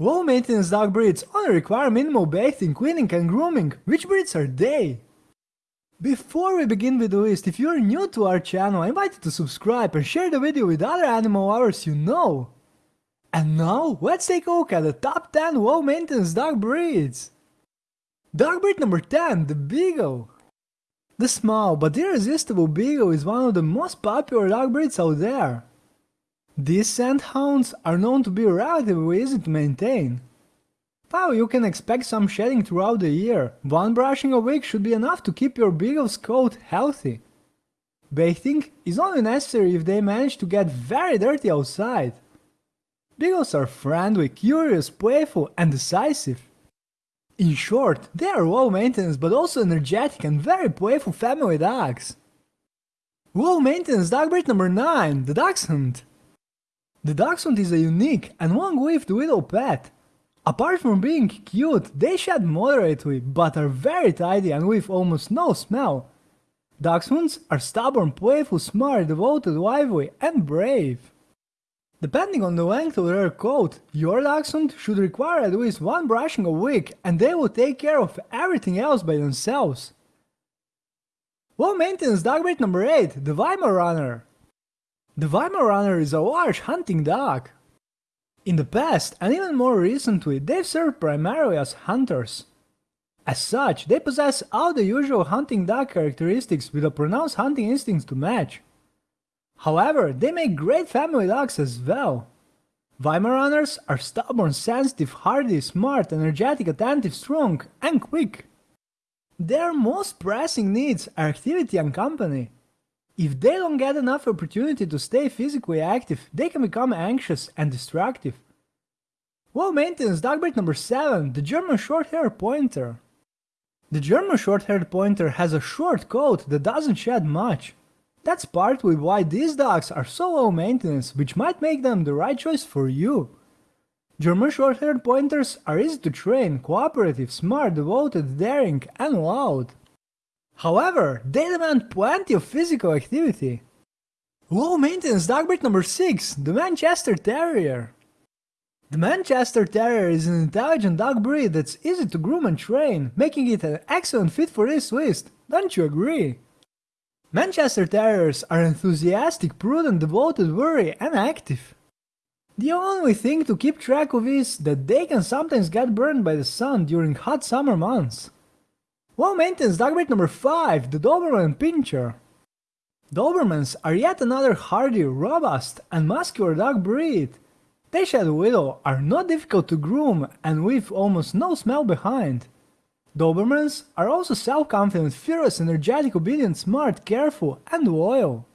Low maintenance dog breeds only require minimal bathing, cleaning and grooming. Which breeds are they? Before we begin with the list, if you're new to our channel, I invite you to subscribe and share the video with other animal lovers you know. And now, let's take a look at the top 10 low maintenance dog breeds. Dog breed number 10, the Beagle. The small but irresistible Beagle is one of the most popular dog breeds out there. These scent hounds are known to be relatively easy to maintain. While you can expect some shedding throughout the year, one brushing a week should be enough to keep your beagle's coat healthy. Bathing is only necessary if they manage to get very dirty outside. Beagles are friendly, curious, playful and decisive. In short, they are low maintenance but also energetic and very playful family dogs. Low maintenance dog breed number 9, the Dachshund. The Dachshund is a unique and long-lived little pet Apart from being cute, they shed moderately, but are very tidy and with almost no smell. Dachshunds are stubborn, playful, smart, devoted, lively, and brave. Depending on the length of their coat, your dachshund should require at least one brushing a week and they will take care of everything else by themselves. Low maintenance dog breed number 8, the Weimaraner. The Weimaraner is a large hunting dog. In the past, and even more recently, they've served primarily as hunters. As such, they possess all the usual hunting dog characteristics with a pronounced hunting instinct to match. However, they make great family dogs as well. Weimaraners are stubborn, sensitive, hardy, smart, energetic, attentive, strong, and quick. Their most pressing needs are activity and company. If they don't get enough opportunity to stay physically active, they can become anxious and destructive. Low maintenance dog breed number 7, the German Shorthair Pointer. The German Shorthaired Pointer has a short coat that doesn't shed much. That's partly why these dogs are so low maintenance, which might make them the right choice for you. German Shorthaired Pointers are easy to train, cooperative, smart, devoted, daring, and loud. However, they demand plenty of physical activity. Low maintenance dog breed number 6, the Manchester Terrier. The Manchester Terrier is an intelligent dog breed that's easy to groom and train, making it an excellent fit for this list, don't you agree? Manchester Terriers are enthusiastic, prudent, devoted, wary and active. The only thing to keep track of is that they can sometimes get burned by the sun during hot summer months. Low maintenance dog breed number 5, the Doberman Pinscher. Dobermans are yet another hardy, robust and muscular dog breed. They shed little, are not difficult to groom and leave almost no smell behind. Dobermans are also self-confident, fearless, energetic, obedient, smart, careful and loyal.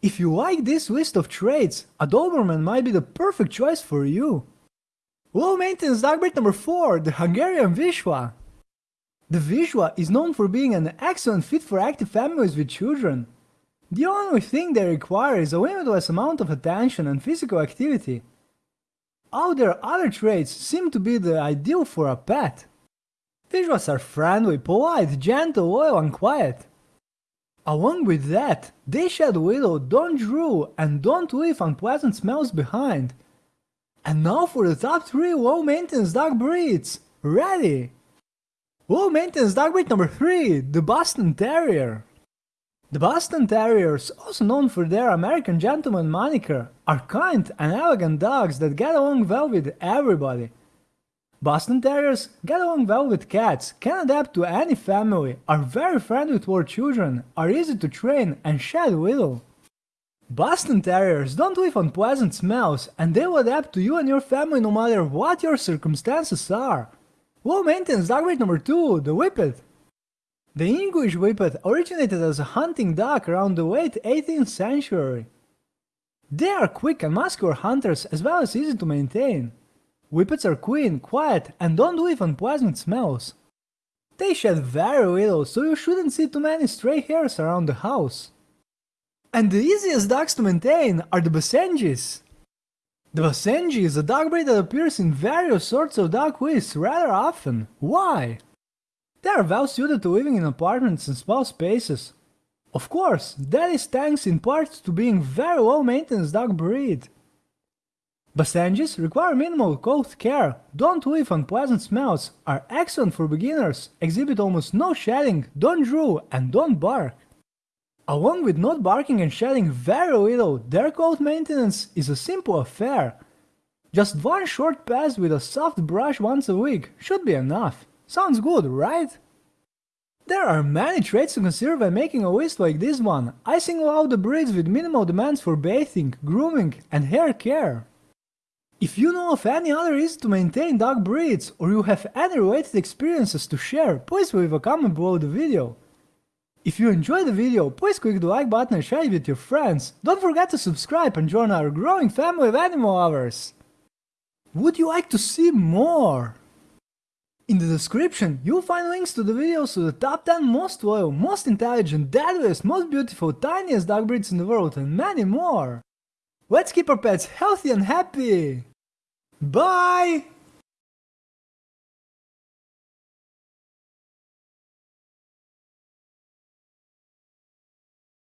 If you like this list of traits, a Doberman might be the perfect choice for you. Low maintenance dog breed number 4, the Hungarian Vizsla. The Vizsla is known for being an excellent fit for active families with children. The only thing they require is a limitless amount of attention and physical activity. All their other traits seem to be the ideal for a pet. Vizslas are friendly, polite, gentle, loyal and quiet. Along with that, they shed little, don't drool, and don't leave unpleasant smells behind. And now for the top 3 low maintenance dog breeds! Ready! Low maintenance dog breed number 3, the Boston Terrier. The Boston Terriers, also known for their American gentleman moniker, are kind and elegant dogs that get along well with everybody. Boston Terriers get along well with cats, can adapt to any family, are very friendly toward children, are easy to train and shed little. Boston Terriers don't live on pleasant smells and they will adapt to you and your family no matter what your circumstances are. Low maintenance dog breed number 2, the Whippet. The English Whippet originated as a hunting dog around the late 18th century. They are quick and muscular hunters as well as easy to maintain. Whippets are clean, quiet and don't leave unpleasant smells. They shed very little, so you shouldn't see too many stray hairs around the house. And the easiest dogs to maintain are the Basenjis. The Basenji is a dog breed that appears in various sorts of dog lists rather often. Why? They are well suited to living in apartments and small spaces. Of course, that is thanks in part to being very low maintenance dog breed. Basenjis require minimal coat care, don't leave unpleasant smells, are excellent for beginners, exhibit almost no shedding, don't drool, and don't bark. Along with not barking and shedding very little, their coat maintenance is a simple affair. Just one short pass with a soft brush once a week should be enough. Sounds good, right? There are many traits to consider when making a list like this one. I single out the breeds with minimal demands for bathing, grooming and hair care. If you know of any other easy to maintain dog breeds or you have any related experiences to share, please leave a comment below the video. If you enjoyed the video, please click the like button and share it with your friends. Don't forget to subscribe and join our growing family of animal lovers. Would you like to see more? In the description, you'll find links to the videos of the top 10 most loyal, most intelligent, deadliest, most beautiful, tiniest dog breeds in the world and many more. Let's keep our pets healthy and happy! Bye!